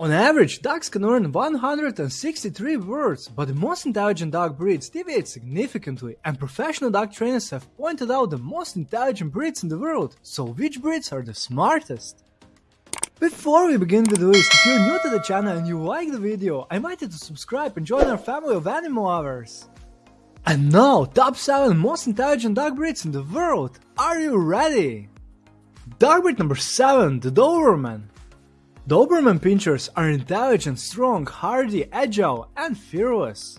On average, dogs can learn 163 words, but the most intelligent dog breeds deviate significantly, and professional dog trainers have pointed out the most intelligent breeds in the world, so which breeds are the smartest? Before we begin with the list, if you're new to the channel and you like the video, I invite you to subscribe and join our family of animal lovers. And now, top 7 most intelligent dog breeds in the world. Are you ready? Dog breed number 7, the Doberman. Doberman Pinschers are intelligent, strong, hardy, agile, and fearless.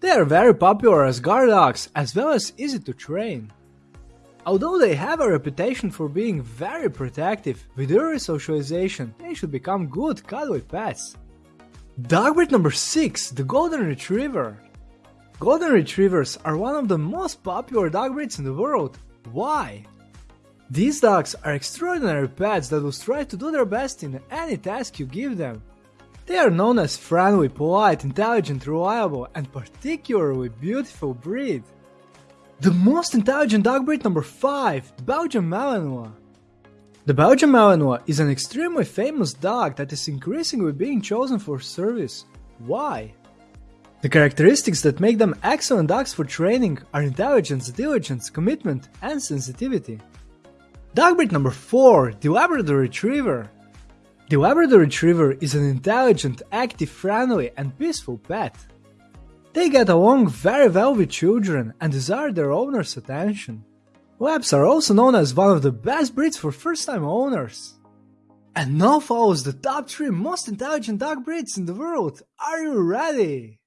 They are very popular as guard dogs as well as easy to train. Although they have a reputation for being very protective, with early socialization, they should become good cuddly pets. Dog breed number 6, the Golden Retriever. Golden Retrievers are one of the most popular dog breeds in the world. Why? These dogs are extraordinary pets that will try to do their best in any task you give them. They are known as friendly, polite, intelligent, reliable, and particularly beautiful breed. The most intelligent dog breed number 5, the Belgian Malinois. The Belgian Malinois is an extremely famous dog that is increasingly being chosen for service. Why? The characteristics that make them excellent dogs for training are intelligence, diligence, commitment, and sensitivity. Dog breed number 4, the Labrador Retriever. The Labrador Retriever is an intelligent, active, friendly, and peaceful pet. They get along very well with children and desire their owner's attention. Labs are also known as one of the best breeds for first-time owners. And now follows the top 3 most intelligent dog breeds in the world. Are you ready?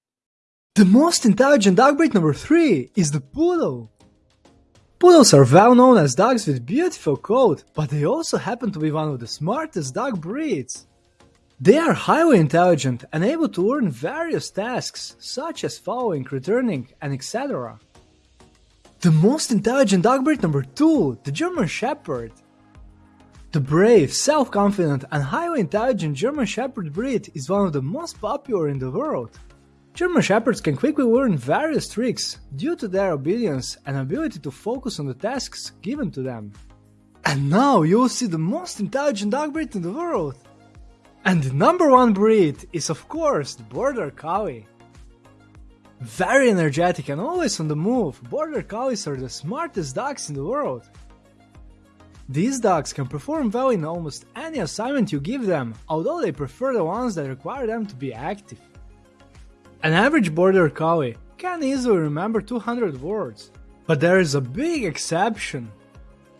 The most intelligent dog breed number 3 is the Poodle. Poodles are well known as dogs with beautiful coat, but they also happen to be one of the smartest dog breeds. They are highly intelligent and able to learn various tasks, such as following, returning, and etc. The most intelligent dog breed number 2, the German Shepherd. The brave, self-confident, and highly intelligent German Shepherd breed is one of the most popular in the world. German Shepherds can quickly learn various tricks due to their obedience and ability to focus on the tasks given to them. And now you'll see the most intelligent dog breed in the world. And the number one breed is of course the Border Collie. Very energetic and always on the move, Border Collies are the smartest dogs in the world. These dogs can perform well in almost any assignment you give them, although they prefer the ones that require them to be active. An average Border Collie can easily remember 200 words, but there is a big exception.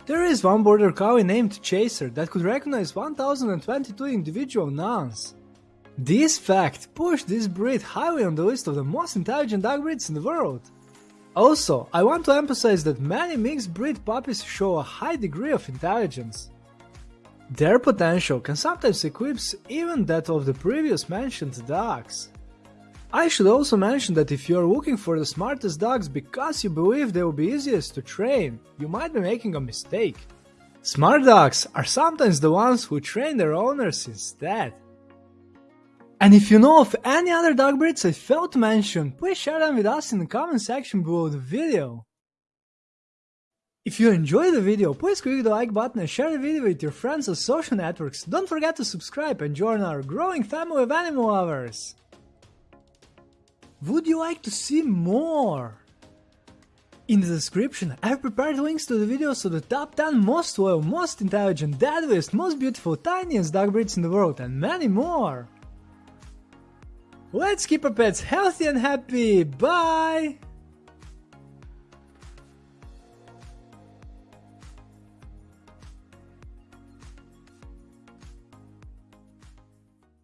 There is one border collie named Chaser that could recognize 1022 individual nouns. This fact pushed this breed highly on the list of the most intelligent dog breeds in the world. Also, I want to emphasize that many mixed breed puppies show a high degree of intelligence. Their potential can sometimes eclipse even that of the previous mentioned dogs. I should also mention that if you are looking for the smartest dogs because you believe they will be easiest to train, you might be making a mistake. Smart dogs are sometimes the ones who train their owners instead. And if you know of any other dog breeds I failed to mention, please share them with us in the comment section below the video. If you enjoyed the video, please click the like button and share the video with your friends on social networks. Don't forget to subscribe and join our growing family of animal lovers. Would you like to see more? In the description, I have prepared links to the videos of the top 10 most loyal, most intelligent, deadliest, most beautiful, tiniest dog breeds in the world and many more. Let's keep our pets healthy and happy, bye!